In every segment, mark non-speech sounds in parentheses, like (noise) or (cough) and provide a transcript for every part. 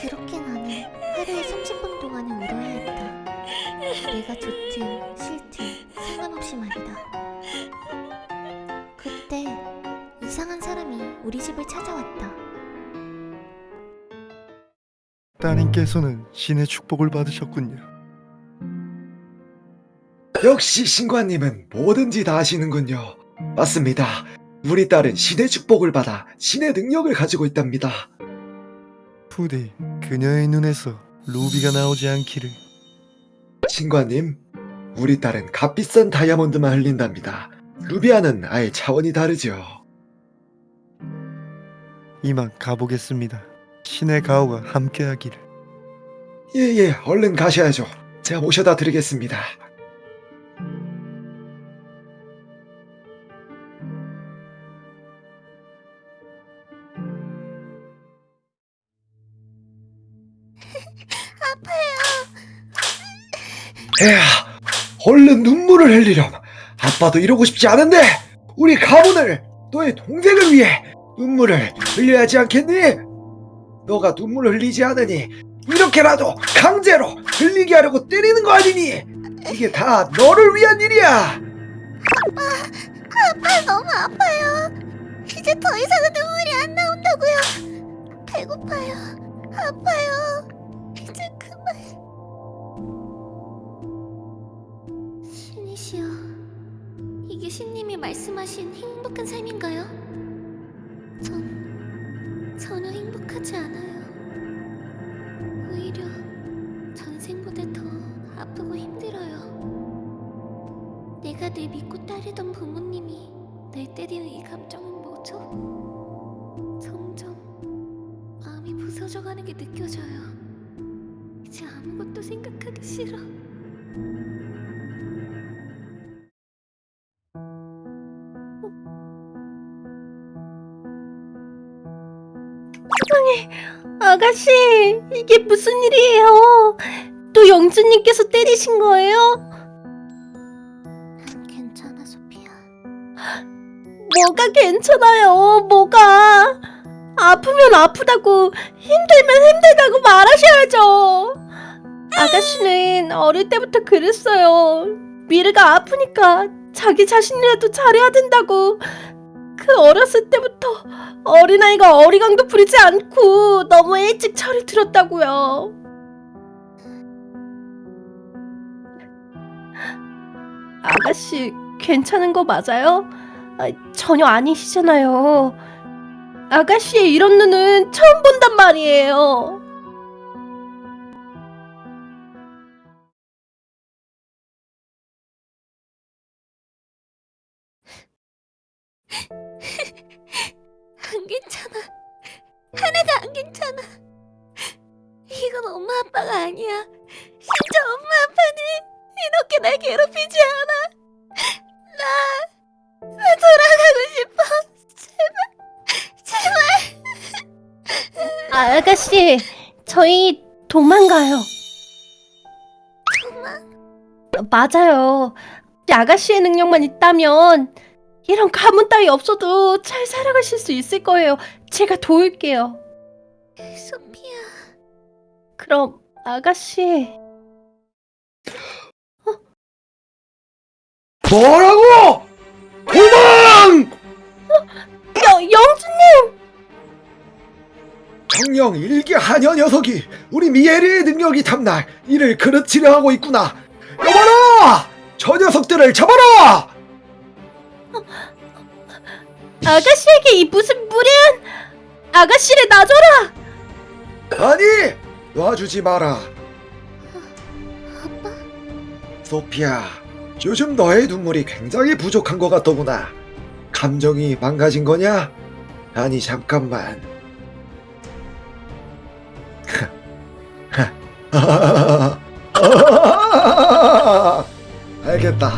그렇게 나는 하루에 30분 동안은 울어야 했다. 내가 좋든 싫든 상관없이 말이다. 그때 이상한 사람이 우리 집을 찾아왔다. 따님께서는 신의 축복을 받으셨군요. 역시 신관님은 뭐든지 다 아시는군요. 맞습니다. 우리 딸은 신의 축복을 받아 신의 능력을 가지고 있답니다. 부디 그녀의 눈에서 루비가 나오지 않기를. 신관님, 우리 딸은 값비싼 다이아몬드만 흘린답니다. 루비아는 아예 차원이 다르죠. 이만 가보겠습니다. 신의 가호가 함께하기를. 예예, 얼른 가셔야죠. 제가 모셔다 드리겠습니다. 에야, 얼른 눈물을 흘리렴. 아빠도 이러고 싶지 않은데 우리 가문을 너의 동생을 위해 눈물을 흘려야지 않겠니? 너가 눈물을 흘리지 않으니 이렇게라도 강제로 흘리게 하려고 때리는 거 아니니? 이게 다 너를 위한 일이야. 아빠 너무 아파요. 이제 더 이상은 눈물이 안 나온다고요. 배고파요. 아파요. 이제 그만. 말씀하신 행복한 삶인가요? 전 전혀 행복하지 않아요. 오히려 전생보다 더 아프고 힘들어요. 내가 늘 믿고 따르던 부모님이 날 때리는 이 감정은 뭐죠? 점점 마음이 부서져가는 게 느껴져요. 이제 아무것도 생각하기 싫어. 아가씨, 이게 무슨 일이에요? 또 영주님께서 때리신 거예요? 난 괜찮아, 소피아. 뭐가 괜찮아요? 뭐가? 아프면 아프다고, 힘들면 힘들다고 말하셔야죠. 아가씨는 어릴 때부터 그랬어요. 미르가 아프니까 자기 자신이라도 잘해야 된다고. 그 어렸을 때부터 어린아이가 어리광도 부리지 않고 너무 일찍 철이 들었다고요. 아가씨 괜찮은 거 맞아요? 아, 전혀 아니시잖아요. 아가씨의 이런 눈은 처음 본단 말이에요. 안 괜찮아. 하나도 안 괜찮아. 이건 엄마 아빠가 아니야. 진짜 엄마 아빠는 이렇게 날 괴롭히지 않아. 나, 나 돌아가고 싶어. 제발, 제발. 아, 아가씨, 저희 도망가요. 도망? 맞아요. 아가씨의 능력만 있다면 이런 가문 따위 없어도 잘 살아가실 수 있을 거예요. 제가 도울게요. 소피아. 그럼 아가씨, 뭐라고? 도망! 여, 영주님! 정령 일기 하녀 녀석이 우리 미에리의 능력이 탐날 이를 그르치려 하고 있구나. 여봐라! 저 녀석들을 잡아라! 아가씨에게 이 무슨 무례한 아가씨를 놔줘라! 아니! 놔주지 마라. 아빠? 소피아, 요즘 너의 눈물이 굉장히 부족한 것 같더구나. 감정이 망가진 거냐? 아니, 잠깐만. (laughs) 알겠다.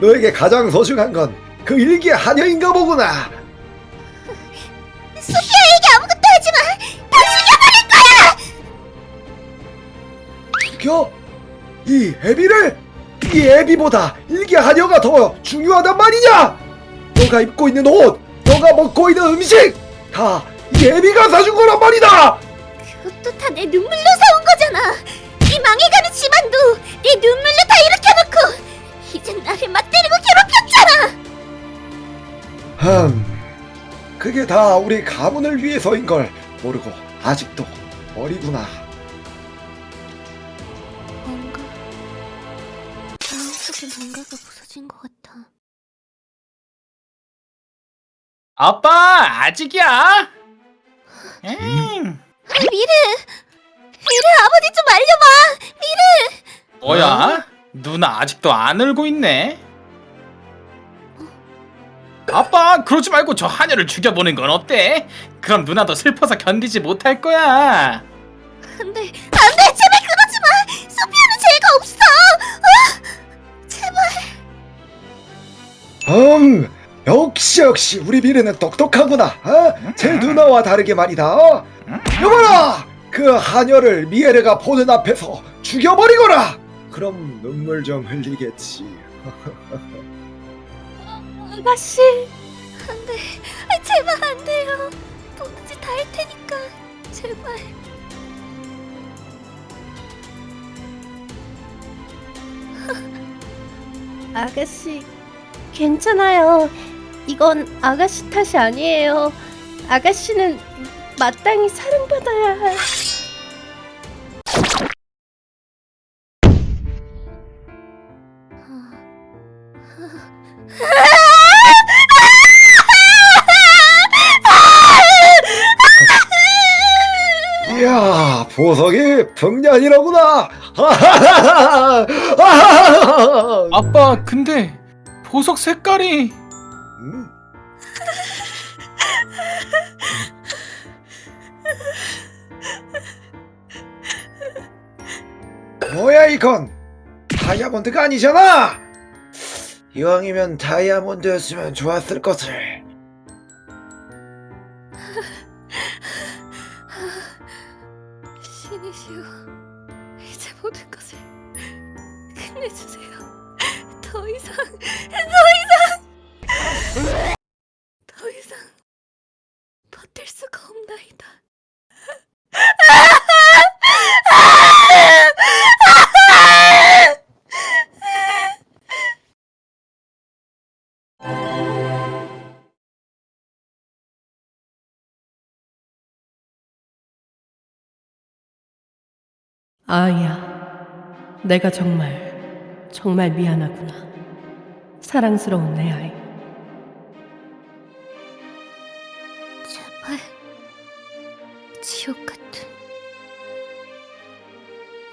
너에게 가장 소중한 건 그 일기 한여인가 보구나. 죽여? 이 애비를? 이 애비보다 일기 한여가 더 중요하단 말이냐? 너가 입고 있는 옷, 너가 먹고 있는 음식 다 이 애비가 사준 거란 말이다. 그것도 다 내 눈물로 세운 거잖아. 이 망해가는 집안도 내 눈물로 다 일으켜놓고 이젠 나를 맞대리고 괴롭혔잖아. 흠, 그게 다 우리 가문을 위해서인 걸 모르고 아직도 어리구나. 아빠 아직이야? 엥 아, 미르, 미르 아버지 좀 알려봐. 뭐야? 누나 아직도 안 울고 있네. 아빠 그러지 말고 저 하녀를 죽여보는 건 어때? 그럼 누나도 슬퍼서 견디지 못할 거야. 안돼, 안돼, 제발 그러지 마. 소피아는 죄가 없어. 아, 제발. 음, 역시 역시 우리 미래는 똑똑하구나. 어? 제 누나와 다르게 말이다. 어? 여봐라, 그 하녀를 미에르가 보는 앞에서 죽여버리거라. 그럼 눈물 좀 흘리겠지. 아가씨. 안돼, 아, 제발 안 돼요. 뭐든지 다 할 테니까 제발. 아가씨, 괜찮아요. 이건 아가씨 탓이 아니에요. 아가씨는 마땅히 사랑받아야 할. 이야, 보석이 풍년이로구나. (laughs) 아빠 근데 보석 색깔이 음. 뭐야 이건 다이아몬드가 아니잖아 이왕이면 다이아몬드였으면 좋았을 것을 신이시여, 이제 모든 것을 끝내주세요. 더 이상, 더 이상, 수가 없나이다. 아이야, 내가 정말, 정말 미안하구나. 사랑스러운 내 아이. 지옥 같은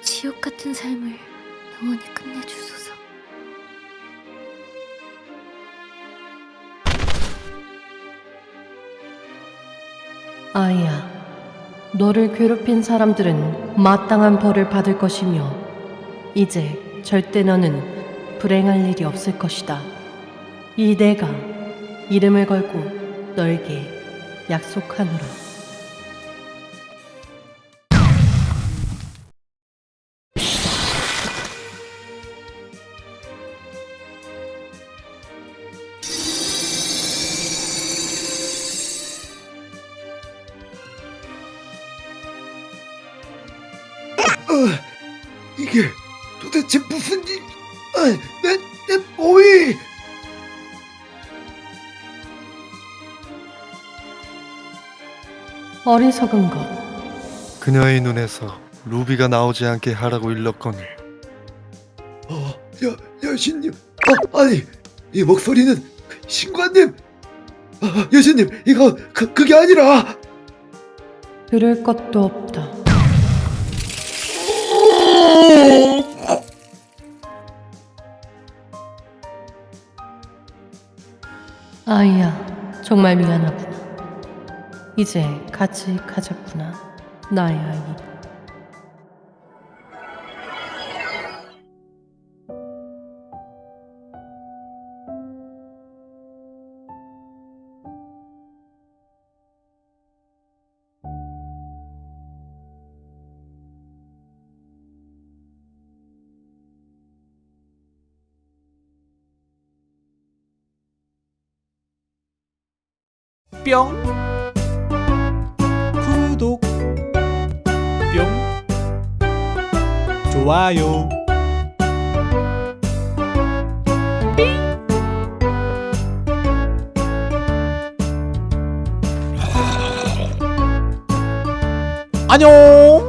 지옥 같은 삶을 영원히 끝내주소서. 아이야, 너를 괴롭힌 사람들은 마땅한 벌을 받을 것이며, 이제 절대 너는 불행할 일이 없을 것이다. 이 내가 이름을 걸고 너에게 약속하노라. 이게 도대체 무슨 일? 아, 내, 내 몸이. 어리석은 것. 그녀의 눈에서 루비가 나오지 않게 하라고 일렀거늘. 어, 여, 여신님. 어, 아니 이 목소리는 그 신관님. 아, 여신님 이거 그, 그게 아니라. 들을 것도 없다. 아이야, 정말 미안하구나. 이제 같이 가자꾸나, 나의 아이. 뿅 구독. 뿅 좋아요. 아. 안녕.